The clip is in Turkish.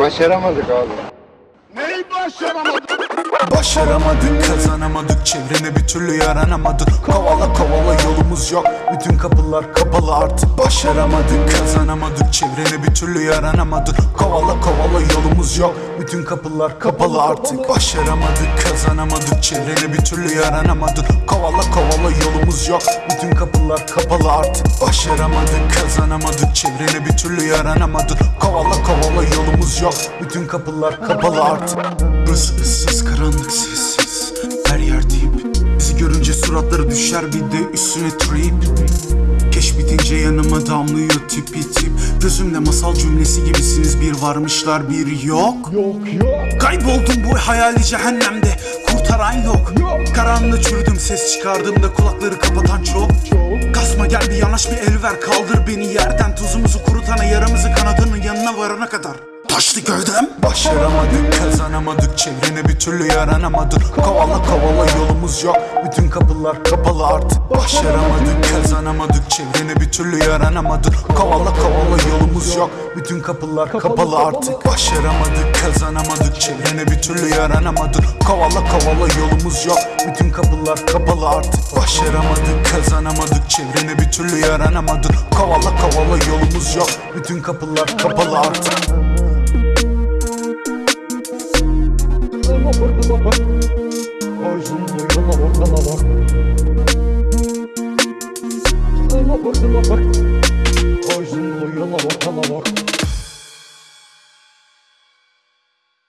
Başaramadık abi. Neyi başaramadık? Başaramadık kazanamadık çevrene bir türlü yaranamadık Kovala kovala yolumuz yok. Bütün kapılar kapalı artık. Başaramadık. Kazanamadık. Çevrene bir türlü yaranamadık. Kovala kovala yolumuz yok. Bütün kapılar kapalı artık. Başaramadık. Kazanamadık. Çevrene bir türlü yaranamadık. Kovala kovala yolumuz yok. Bütün kapılar kapalı artık. Başaramadık. Kazanamadık. Çevrene bir türlü yaranamadık. Kovala kovala yolumuz yok. Bütün kapılar kapalı artık. Burası ıssız karanlık suratları düşer bir de üstüne trip. Keş bitince yanıma damlıyor tipi tip. Gözümde masal cümlesi gibisiniz. Bir varmışlar bir yok. Yok yok. Kayboldum bu hayali cehennemde. Kurtaran yok. Karanlığı çürüdüm ses çıkardığımda kulakları kapatan çok. Kasma gel bir yanaş bir el ver. Kaldır beni yerden. Tuzumuzu kurutana yaramızı kanadının yanına varana kadar Taşlı gövdem Başaramadık kazanamadık çevrene bir türlü yaranamadık. Kovala kovala yolumuz yok bütün kapılar kapalı artık. Başaramadık kazanamadık çevrene bir türlü yaranamadık. Kovala kovala yolumuz yok bütün kapılar kapalı artık. Başaramadık kazanamadık çevrene bir türlü yaranamadık. Kovala kovala yolumuz yok bütün kapılar kapalı artık. Başaramadık kazanamadık çevrene bir türlü yaranamadık. Kovala kovala yolumuz yok bütün kapılar kapalı artık bak Sana bak sana bak. Ağzın boyuna bakana bak.